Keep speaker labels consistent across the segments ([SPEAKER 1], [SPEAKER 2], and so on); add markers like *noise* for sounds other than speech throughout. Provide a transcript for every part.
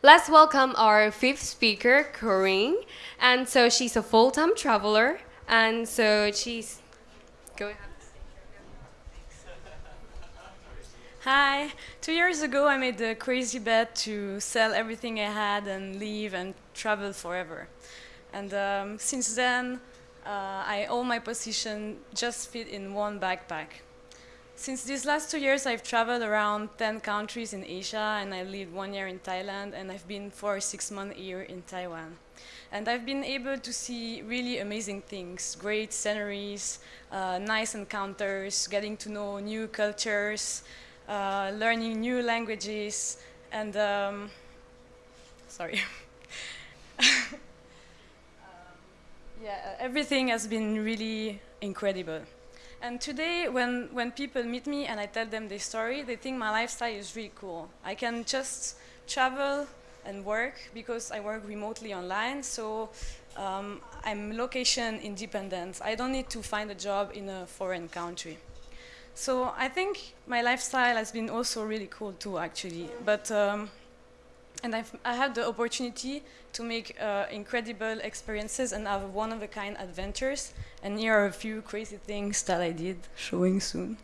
[SPEAKER 1] Let's welcome our fifth speaker, Corinne. And so she's a full-time traveler, and so she's. Go ahead. *laughs*
[SPEAKER 2] Hi. Two years ago, I made the crazy bet to sell everything I had and leave and travel forever. And um, since then, uh, I, all my possessions just fit in one backpack. Since these last two years, I've traveled around 10 countries in Asia, and I lived one year in Thailand, and I've been for six months here in Taiwan. And I've been able to see really amazing things, great sceneries, uh, nice encounters, getting to know new cultures, uh, learning new languages, and um, sorry. *laughs* um, yeah, everything has been really incredible. And today, when, when people meet me and I tell them their story, they think my lifestyle is really cool. I can just travel and work because I work remotely online, so um, I'm location independent. I don't need to find a job in a foreign country. So I think my lifestyle has been also really cool too, actually. But um, and I've, I had the opportunity to make uh, incredible experiences and have one-of-a-kind adventures. And here are a few crazy things that I did, showing soon.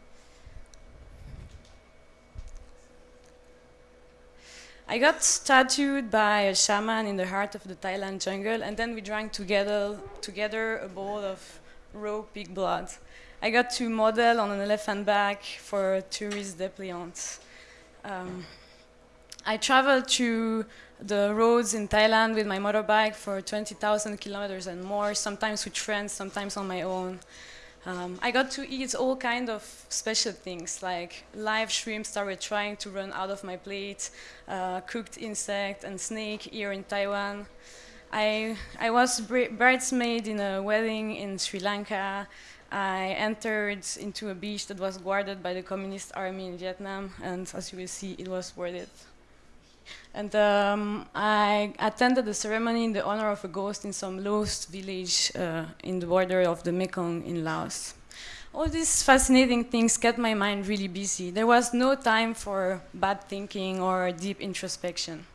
[SPEAKER 2] I got tattooed by a shaman in the heart of the Thailand jungle, and then we drank together, together a bowl of raw pig blood. I got to model on an elephant back for a tourist dépliant. Um, I traveled to the roads in Thailand with my motorbike for 20,000 kilometers and more, sometimes with friends, sometimes on my own. Um, I got to eat all kind of special things, like live shrimp started trying to run out of my plate, uh, cooked insect and snake here in Taiwan. I, I was bridesmaid in a wedding in Sri Lanka. I entered into a beach that was guarded by the Communist Army in Vietnam, and as you will see, it was worth it. And um, I attended the ceremony in the honor of a ghost in some lost village uh, in the border of the Mekong in Laos. All these fascinating things kept my mind really busy. There was no time for bad thinking or deep introspection.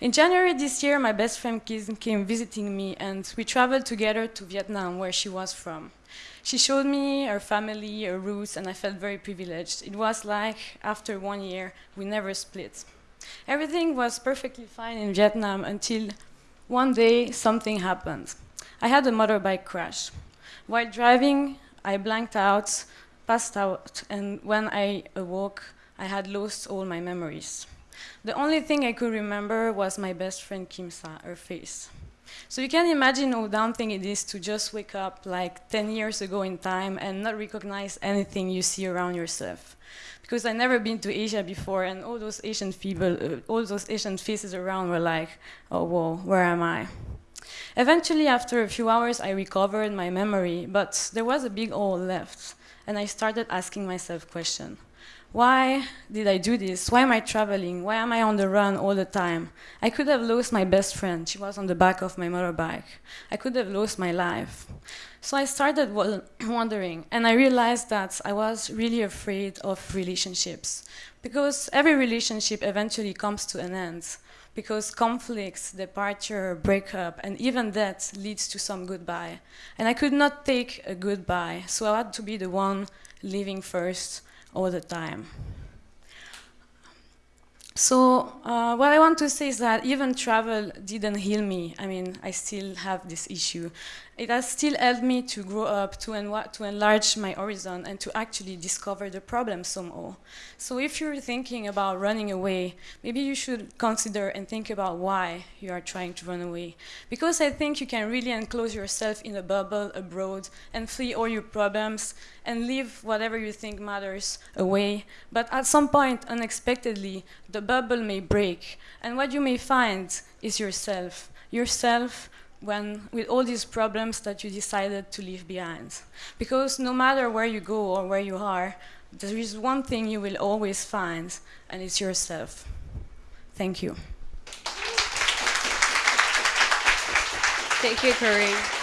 [SPEAKER 2] In January this year, my best friend came visiting me and we traveled together to Vietnam, where she was from. She showed me her family, her roots, and I felt very privileged. It was like, after one year, we never split. Everything was perfectly fine in Vietnam until one day something happened. I had a motorbike crash. While driving, I blanked out, passed out, and when I awoke, I had lost all my memories. The only thing I could remember was my best friend Kimsa, her face. So you can imagine how daunting it is to just wake up like 10 years ago in time and not recognize anything you see around yourself because I never been to Asia before, and all those Asian people, uh, all those Asian faces around were like, oh, whoa, where am I? Eventually, after a few hours, I recovered my memory, but there was a big hole left, and I started asking myself questions. Why did I do this? Why am I traveling? Why am I on the run all the time? I could have lost my best friend. She was on the back of my motorbike. I could have lost my life. So I started *clears throat* wondering, and I realized that I was really afraid of relationships. Because every relationship eventually comes to an end. Because conflicts, departure, breakup, and even death leads to some goodbye. And I could not take a goodbye, so I had to be the one leaving first all the time. So uh, what I want to say is that even travel didn't heal me. I mean, I still have this issue it has still helped me to grow up, to, to enlarge my horizon, and to actually discover the problem somehow. So if you're thinking about running away, maybe you should consider and think about why you are trying to run away. Because I think you can really enclose yourself in a bubble abroad and flee all your problems and leave whatever you think matters away. But at some point, unexpectedly, the bubble may break, and what you may find is yourself. Yourself when with all these problems that you decided to leave behind. Because no matter where you go or where you are, there is one thing you will always find, and it's yourself. Thank you.
[SPEAKER 1] Thank you, Corinne.